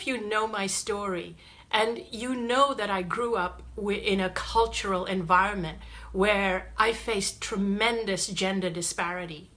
of you know my story and you know that I grew up in a cultural environment where I faced tremendous gender disparity.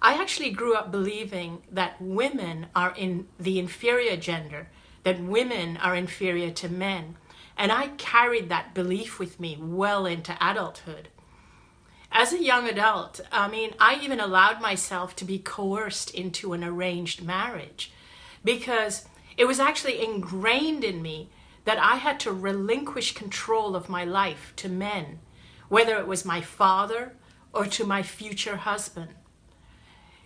I actually grew up believing that women are in the inferior gender, that women are inferior to men. And I carried that belief with me well into adulthood. As a young adult, I mean, I even allowed myself to be coerced into an arranged marriage because it was actually ingrained in me that I had to relinquish control of my life to men, whether it was my father or to my future husband.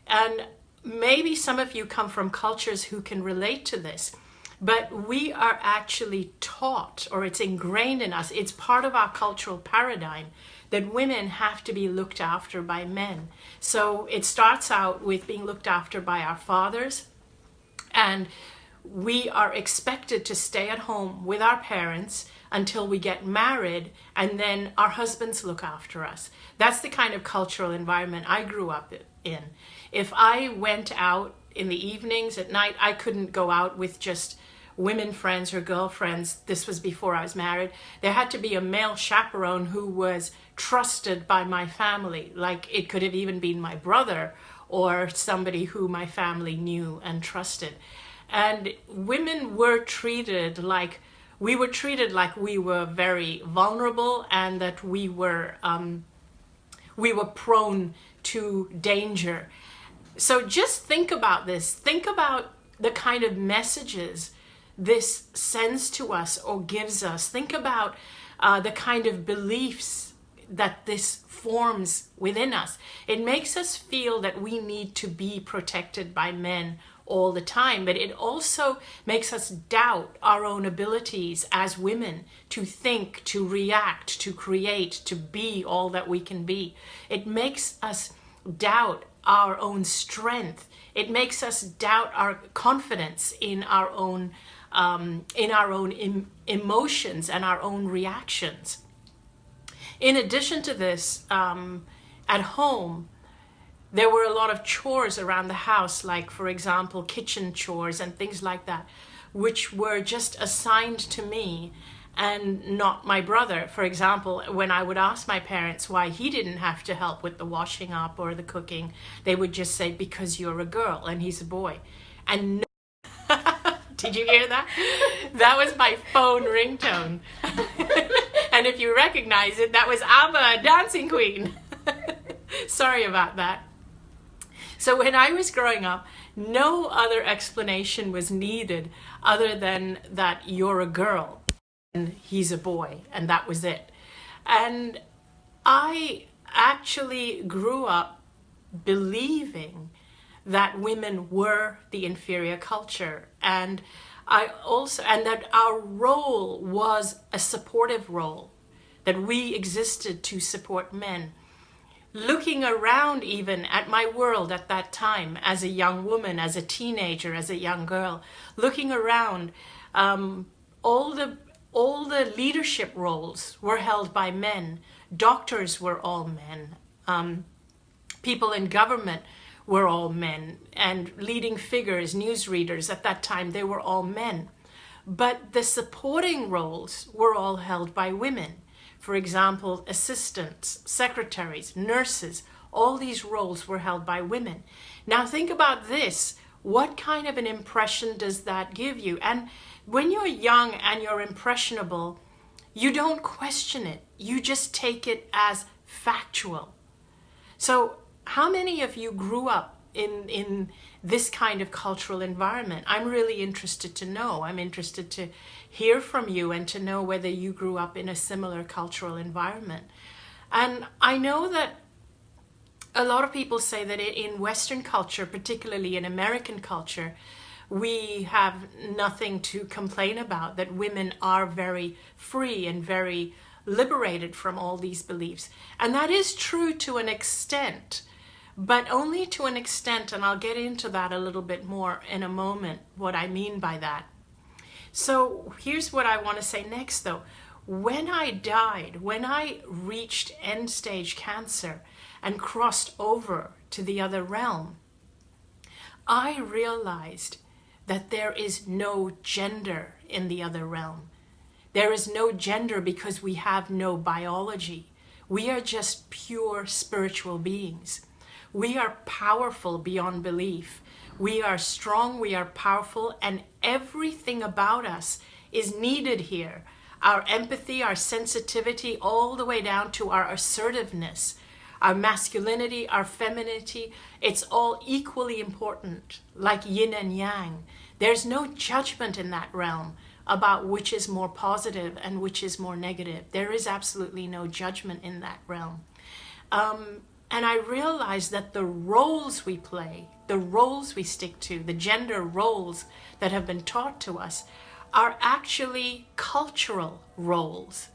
And maybe some of you come from cultures who can relate to this, but we are actually taught, or it's ingrained in us, it's part of our cultural paradigm that women have to be looked after by men. So it starts out with being looked after by our fathers, and we are expected to stay at home with our parents until we get married and then our husbands look after us. That's the kind of cultural environment I grew up in. If I went out in the evenings at night, I couldn't go out with just women friends or girlfriends. This was before I was married. There had to be a male chaperone who was trusted by my family. Like it could have even been my brother or somebody who my family knew and trusted. And women were treated like, we were treated like we were very vulnerable and that we were, um, we were prone to danger. So just think about this. Think about the kind of messages this sends to us or gives us. Think about uh, the kind of beliefs that this forms within us. It makes us feel that we need to be protected by men all the time, but it also makes us doubt our own abilities as women to think, to react, to create, to be all that we can be. It makes us doubt our own strength. It makes us doubt our confidence in our own um, in our own em emotions and our own reactions. In addition to this, um, at home, there were a lot of chores around the house, like, for example, kitchen chores and things like that, which were just assigned to me and not my brother. For example, when I would ask my parents why he didn't have to help with the washing up or the cooking, they would just say, because you're a girl and he's a boy. And no Did you hear that? That was my phone ringtone. and if you recognize it, that was ABBA, Dancing Queen. Sorry about that. So when I was growing up, no other explanation was needed other than that you're a girl and he's a boy and that was it. And I actually grew up believing that women were the inferior culture and I also and that our role was a supportive role that we existed to support men looking around even at my world at that time as a young woman, as a teenager, as a young girl, looking around, um, all the all the leadership roles were held by men. Doctors were all men. Um, people in government were all men. And leading figures, newsreaders at that time, they were all men. But the supporting roles were all held by women. For example, assistants, secretaries, nurses, all these roles were held by women. Now think about this. What kind of an impression does that give you? And when you're young and you're impressionable, you don't question it. You just take it as factual. So how many of you grew up in, in this kind of cultural environment? I'm really interested to know. I'm interested to hear from you and to know whether you grew up in a similar cultural environment. And I know that a lot of people say that in Western culture, particularly in American culture, we have nothing to complain about, that women are very free and very liberated from all these beliefs. And that is true to an extent but only to an extent, and I'll get into that a little bit more in a moment, what I mean by that. So here's what I want to say next though. When I died, when I reached end stage cancer and crossed over to the other realm, I realized that there is no gender in the other realm. There is no gender because we have no biology. We are just pure spiritual beings. We are powerful beyond belief. We are strong, we are powerful, and everything about us is needed here. Our empathy, our sensitivity, all the way down to our assertiveness, our masculinity, our femininity, it's all equally important, like yin and yang. There's no judgment in that realm about which is more positive and which is more negative. There is absolutely no judgment in that realm. Um, and I realized that the roles we play, the roles we stick to, the gender roles that have been taught to us, are actually cultural roles.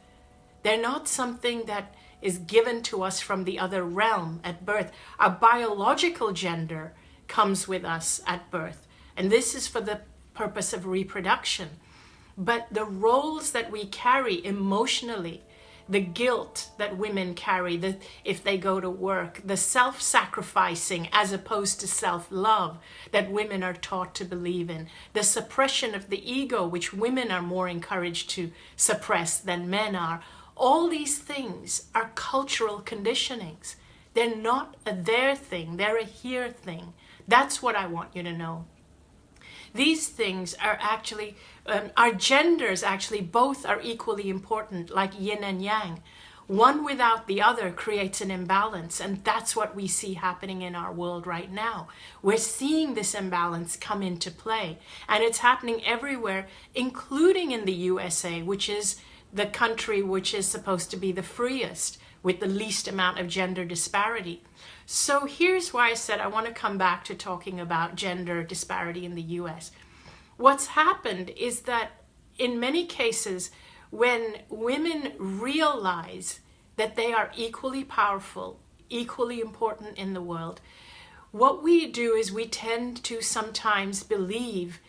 They're not something that is given to us from the other realm at birth. Our biological gender comes with us at birth. And this is for the purpose of reproduction. But the roles that we carry emotionally, the guilt that women carry the, if they go to work, the self-sacrificing as opposed to self-love that women are taught to believe in, the suppression of the ego, which women are more encouraged to suppress than men are. All these things are cultural conditionings. They're not a there thing, they're a here thing. That's what I want you to know. These things are actually, um, our genders actually both are equally important, like yin and yang. One without the other creates an imbalance, and that's what we see happening in our world right now. We're seeing this imbalance come into play, and it's happening everywhere, including in the USA, which is the country which is supposed to be the freest with the least amount of gender disparity. So here's why I said I want to come back to talking about gender disparity in the US. What's happened is that in many cases, when women realize that they are equally powerful, equally important in the world, what we do is we tend to sometimes believe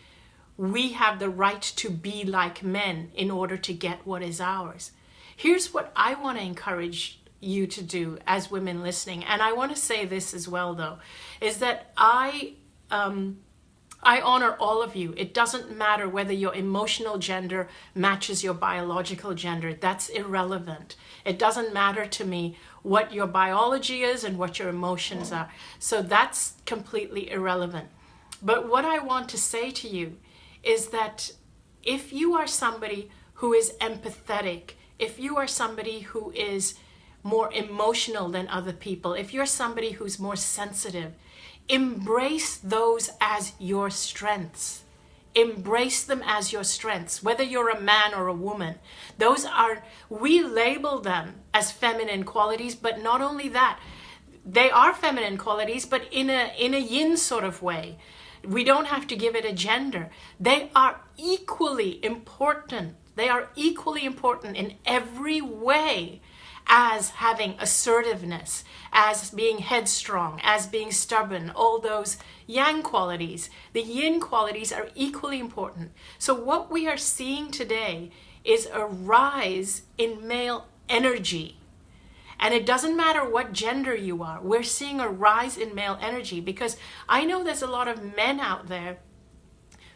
we have the right to be like men in order to get what is ours. Here's what I want to encourage you to do as women listening. And I want to say this as well, though, is that I, um, I honor all of you. It doesn't matter whether your emotional gender matches your biological gender. That's irrelevant. It doesn't matter to me what your biology is and what your emotions are. So that's completely irrelevant. But what I want to say to you is that if you are somebody who is empathetic, if you are somebody who is more emotional than other people, if you're somebody who's more sensitive, embrace those as your strengths. Embrace them as your strengths, whether you're a man or a woman. Those are, we label them as feminine qualities, but not only that, they are feminine qualities, but in a, in a yin sort of way. We don't have to give it a gender. They are equally important. They are equally important in every way as having assertiveness, as being headstrong, as being stubborn, all those yang qualities. The yin qualities are equally important. So what we are seeing today is a rise in male energy. And it doesn't matter what gender you are, we're seeing a rise in male energy because I know there's a lot of men out there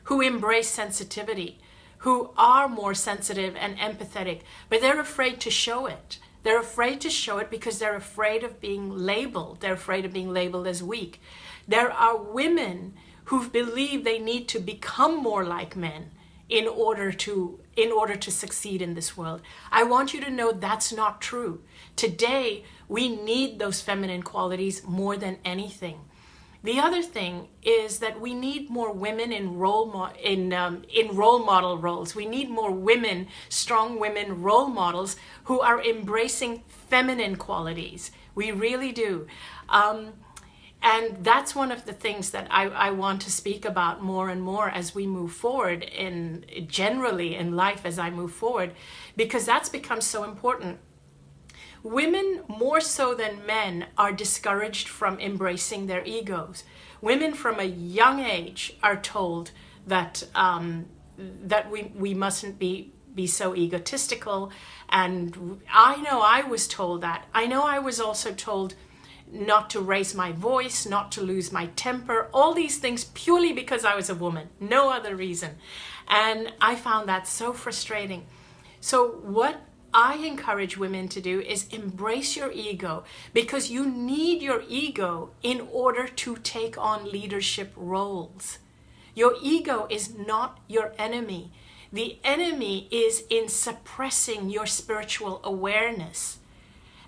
who embrace sensitivity, who are more sensitive and empathetic, but they're afraid to show it. They're afraid to show it because they're afraid of being labeled. They're afraid of being labeled as weak. There are women who believe they need to become more like men in order to in order to succeed in this world. I want you to know that's not true. Today, we need those feminine qualities more than anything. The other thing is that we need more women in role in um, in role model roles. We need more women, strong women role models who are embracing feminine qualities. We really do. Um, and that's one of the things that I, I, want to speak about more and more as we move forward in generally in life as I move forward, because that's become so important. Women, more so than men, are discouraged from embracing their egos. Women from a young age are told that um, that we, we mustn't be be so egotistical and I know I was told that. I know I was also told not to raise my voice, not to lose my temper, all these things purely because I was a woman, no other reason. And I found that so frustrating. So, what I encourage women to do is embrace your ego because you need your ego in order to take on leadership roles. Your ego is not your enemy. The enemy is in suppressing your spiritual awareness.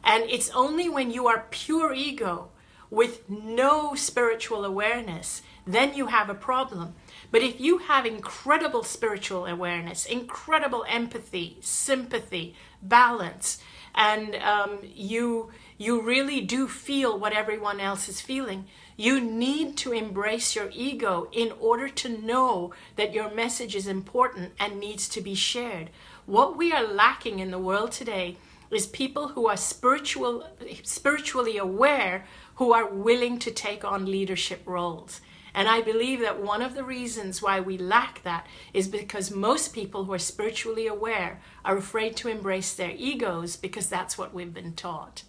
And it's only when you are pure ego with no spiritual awareness, then you have a problem. But if you have incredible spiritual awareness, incredible empathy, sympathy, balance, and um, you you really do feel what everyone else is feeling, you need to embrace your ego in order to know that your message is important and needs to be shared. What we are lacking in the world today is people who are spiritual, spiritually aware who are willing to take on leadership roles. And I believe that one of the reasons why we lack that is because most people who are spiritually aware are afraid to embrace their egos because that's what we've been taught.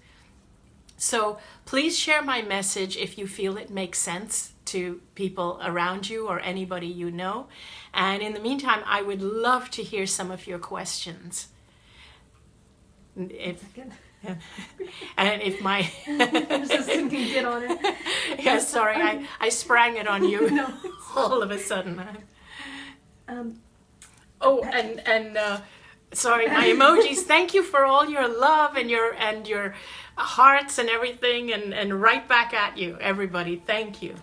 So please share my message if you feel it makes sense to people around you or anybody you know. And in the meantime, I would love to hear some of your questions. If, and if my assistant can get on it. yeah, sorry, I, I sprang it on you no. all of a sudden. Um, oh, and and uh, sorry, my emojis. Thank you for all your love and your and your hearts and everything and, and right back at you, everybody. Thank you.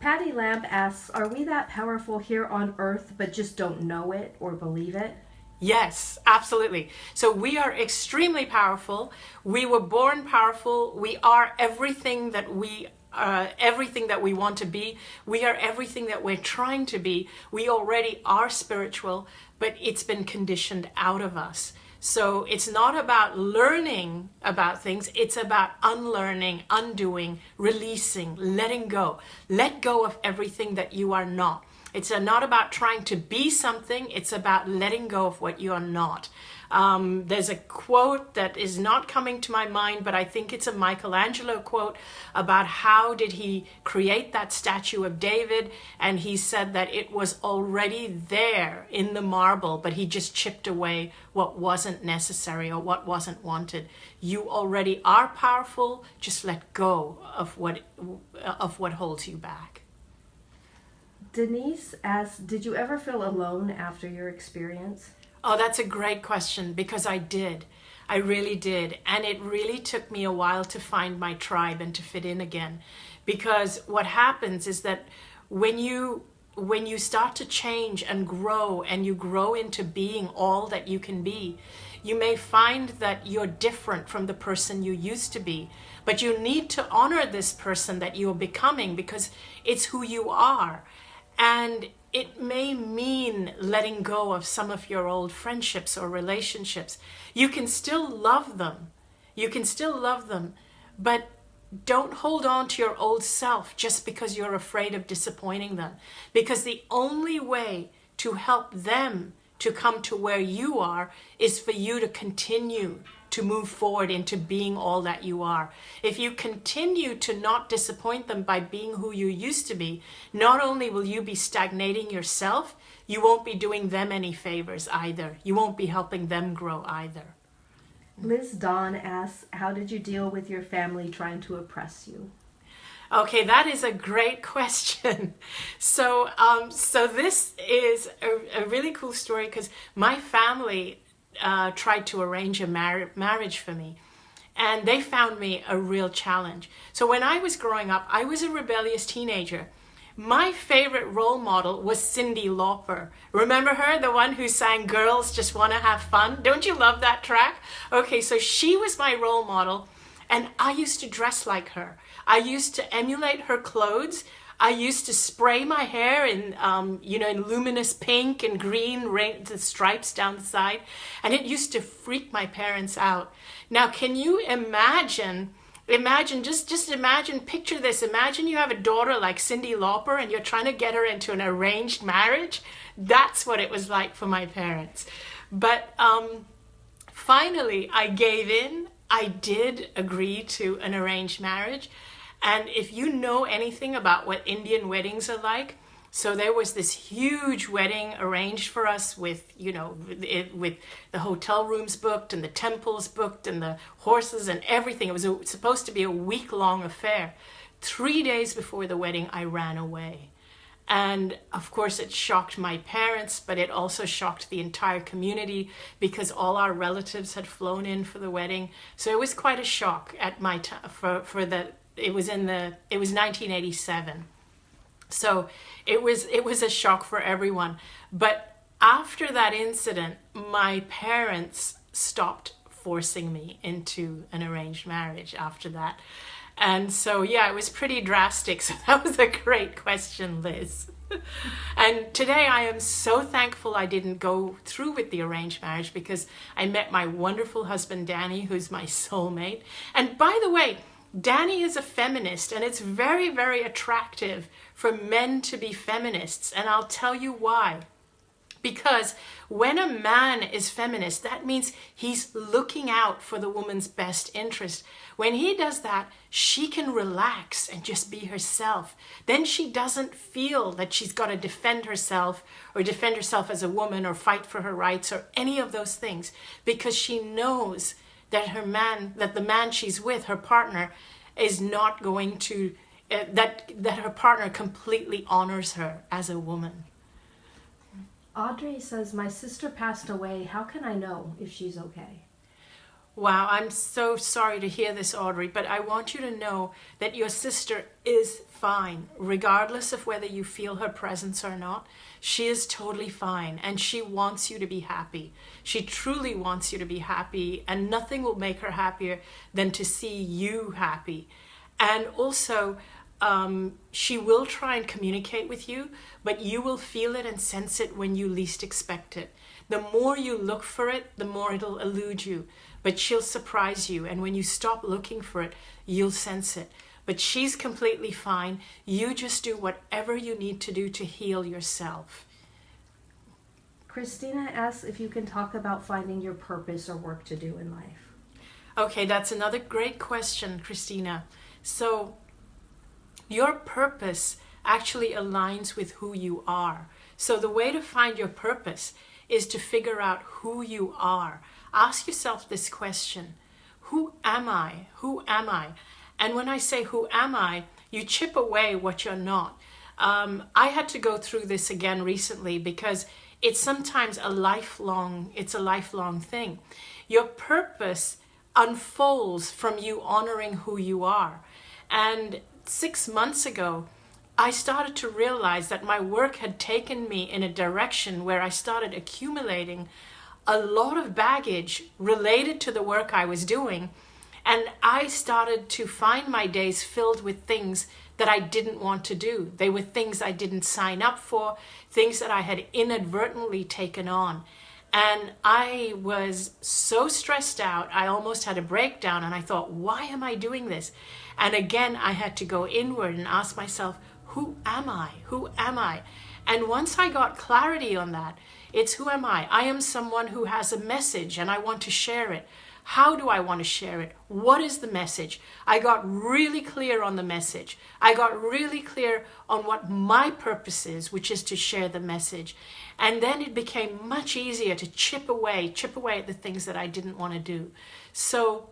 Patty Lamb asks, Are we that powerful here on earth but just don't know it or believe it? Yes, absolutely. So we are extremely powerful. We were born powerful. We are everything that we uh, everything that we want to be. We are everything that we're trying to be. We already are spiritual, but it's been conditioned out of us. So it's not about learning about things, it's about unlearning, undoing, releasing, letting go. Let go of everything that you are not. It's not about trying to be something, it's about letting go of what you are not. Um, there's a quote that is not coming to my mind, but I think it's a Michelangelo quote about how did he create that statue of David, and he said that it was already there in the marble, but he just chipped away what wasn't necessary or what wasn't wanted. You already are powerful. Just let go of what of what holds you back. Denise asks, "Did you ever feel alone after your experience?" Oh, that's a great question because I did. I really did. And it really took me a while to find my tribe and to fit in again. Because what happens is that when you when you start to change and grow and you grow into being all that you can be, you may find that you're different from the person you used to be. But you need to honor this person that you're becoming because it's who you are. And it may mean letting go of some of your old friendships or relationships. You can still love them. You can still love them, but don't hold on to your old self just because you're afraid of disappointing them. Because the only way to help them to come to where you are is for you to continue to move forward into being all that you are. If you continue to not disappoint them by being who you used to be, not only will you be stagnating yourself, you won't be doing them any favors either. You won't be helping them grow either. Liz Dawn asks, How did you deal with your family trying to oppress you? Okay, that is a great question. So, um, so this is a, a really cool story because my family uh, tried to arrange a mar- marriage for me. And they found me a real challenge. So when I was growing up, I was a rebellious teenager. My favorite role model was Cyndi Lauper. Remember her, the one who sang Girls Just Wanna Have Fun? Don't you love that track? Okay, so she was my role model, and I used to dress like her. I used to emulate her clothes. I used to spray my hair in, um, you know, in luminous pink and green, rain, the stripes down the side, and it used to freak my parents out. Now, can you imagine? Imagine, just just imagine, picture this. Imagine you have a daughter like Cyndi Lauper, and you're trying to get her into an arranged marriage. That's what it was like for my parents. But um, finally, I gave in I did agree to an arranged marriage. And if you know anything about what Indian weddings are like, so there was this huge wedding arranged for us with, you know, it, with the hotel rooms booked and the temples booked and the horses and everything. It was a, supposed to be a week long affair. Three days before the wedding, I ran away. And of course, it shocked my parents, but it also shocked the entire community because all our relatives had flown in for the wedding. So it was quite a shock at my for, for the, it was in the, it was 1987. So it was it was a shock for everyone. But after that incident, my parents stopped forcing me into an arranged marriage after that. And so yeah, it was pretty drastic. So that was a great question, Liz. and today I am so thankful I didn't go through with the arranged marriage because I met my wonderful husband Danny, who's my soulmate. And by the way, Danny is a feminist and it's very, very attractive for men to be feminists. And I'll tell you why. Because when a man is feminist, that means he's looking out for the woman's best interest. When he does that, she can relax and just be herself. Then she doesn't feel that she's got to defend herself or defend herself as a woman or fight for her rights or any of those things because she knows that her man, that the man she's with, her partner, is not going to, uh, that, that her partner completely honors her as a woman. Audrey says, My sister passed away. How can I know if she's okay? Wow, I'm so sorry to hear this, Audrey, but I want you to know that your sister is fine, regardless of whether you feel her presence or not. She is totally fine and she wants you to be happy. She truly wants you to be happy, and nothing will make her happier than to see you happy. And also, um, she will try and communicate with you, but you will feel it and sense it when you least expect it. The more you look for it, the more it'll elude you but she'll surprise you. And when you stop looking for it, you'll sense it. But she's completely fine. You just do whatever you need to do to heal yourself. Christina asks if you can talk about finding your purpose or work to do in life. Okay, that's another great question, Christina. So, your purpose actually aligns with who you are. So, the way to find your purpose is to figure out who you are. Ask yourself this question Who am I? Who am I? And when I say, Who am I? you chip away what you're not. Um, I had to go through this again recently because it's sometimes a lifelong it's a lifelong thing your purpose unfolds from you honoring who you are and 6 months ago I started to realize that my work had taken me in a direction where I started accumulating a lot of baggage related to the work I was doing. And I started to find my days filled with things that I didn't want to do. They were things I didn't sign up for, things that I had inadvertently taken on. And I was so stressed out, I almost had a breakdown. And I thought, why am I doing this? And again, I had to go inward and ask myself, who am I? Who am I? And once I got clarity on that, it's who am I? I am someone who has a message and I want to share it. How do I want to share it? What is the message? I got really clear on the message. I got really clear on what my purpose is, which is to share the message. And then it became much easier to chip away, chip away at the things that I didn't want to do. So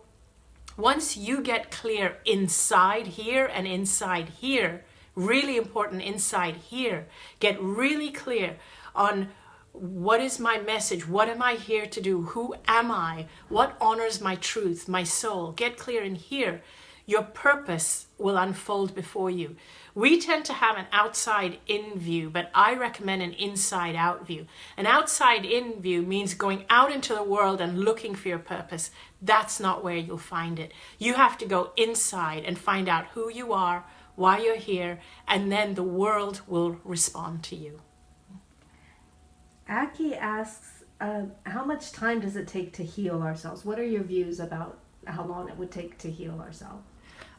once you get clear inside here and inside here, really important inside here, get really clear on what is my message? What am I here to do? Who am I? What honors my truth, my soul? Get clear in here. Your purpose will unfold before you. We tend to have an outside in view, but I recommend an inside out view. An outside in view means going out into the world and looking for your purpose. That's not where you'll find it. You have to go inside and find out who you are, why you're here, and then the world will respond to you. Aki asks, uh, how much time does it take to heal ourselves? What are your views about how long it would take to heal ourselves?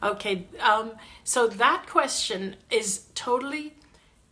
Okay, um, so that question is totally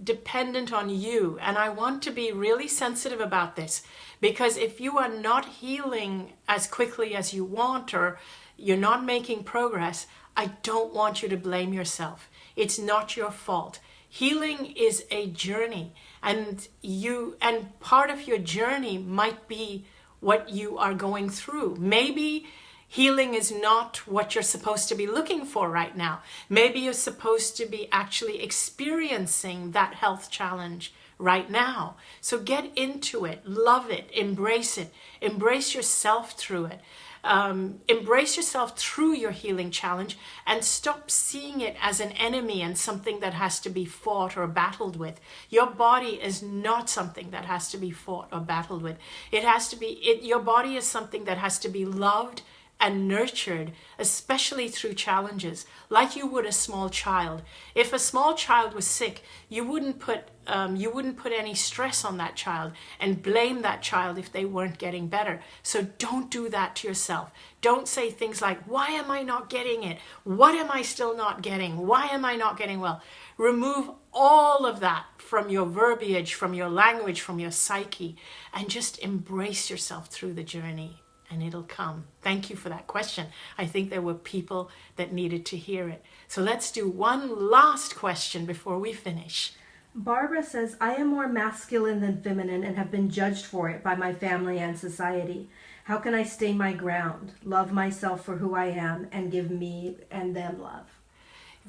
dependent on you. And I want to be really sensitive about this because if you are not healing as quickly as you want, or you're not making progress, I don't want you to blame yourself. It's not your fault. Healing is a journey and you and part of your journey might be what you are going through. Maybe healing is not what you're supposed to be looking for right now. Maybe you're supposed to be actually experiencing that health challenge right now. So get into it, love it, embrace it, embrace yourself through it um, embrace yourself through your healing challenge and stop seeing it as an enemy and something that has to be fought or battled with. Your body is not something that has to be fought or battled with. It has to be, it, your body is something that has to be loved and nurtured, especially through challenges, like you would a small child. If a small child was sick, you wouldn't put um, you wouldn't put any stress on that child and blame that child if they weren't getting better. So don't do that to yourself. Don't say things like, "Why am I not getting it? What am I still not getting? Why am I not getting well?" Remove all of that from your verbiage, from your language, from your psyche, and just embrace yourself through the journey and it'll come. Thank you for that question. I think there were people that needed to hear it. So let's do one last question before we finish. Barbara says, I am more masculine than feminine and have been judged for it by my family and society. How can I stay my ground, love myself for who I am, and give me and them love?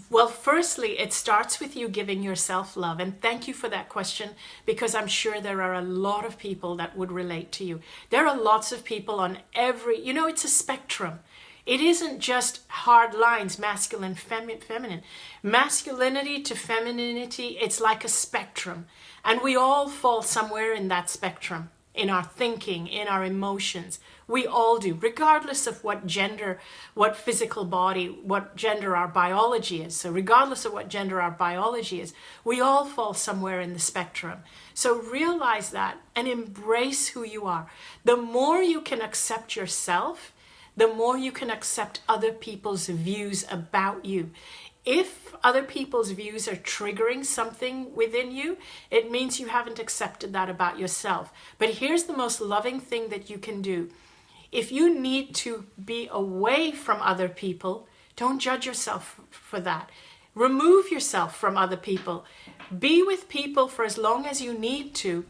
Well, firstly, it starts with you giving yourself love. And thank you for that question because I'm sure there are a lot of people that would relate to you. There are lots of people on every, you know, it's a spectrum. It isn't just hard lines, masculine, femi feminine. Masculinity to femininity, it's like a spectrum. And we all fall somewhere in that spectrum in our thinking, in our emotions. We all do, regardless of what gender, what physical body, what gender our biology is. So, regardless of what gender our biology is, we all fall somewhere in the spectrum. So, realize that and embrace who you are. The more you can accept yourself, the more you can accept other people's views about you. If other people's views are triggering something within you, it means you haven't accepted that about yourself. But here's the most loving thing that you can do. If you need to be away from other people, don't judge yourself for that. Remove yourself from other people. Be with people for as long as you need to.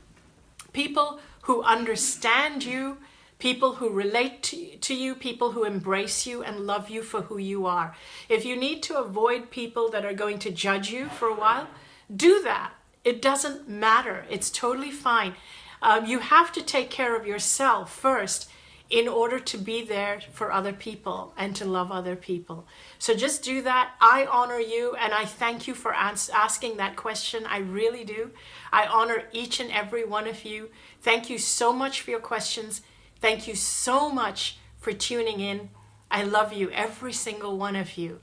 People who understand you, people who relate to, you, people who embrace you and love you for who you are. If you need to avoid people that are going to judge you for a while, do that. It doesn't matter. It's totally fine. Um, you have to take care of yourself first in order to be there for other people and to love other people. So just do that. I honor you and I thank you for asking that question. I really do. I honor each and every one of you. Thank you so much for your questions. Thank you so much for tuning in. I love you, every single one of you.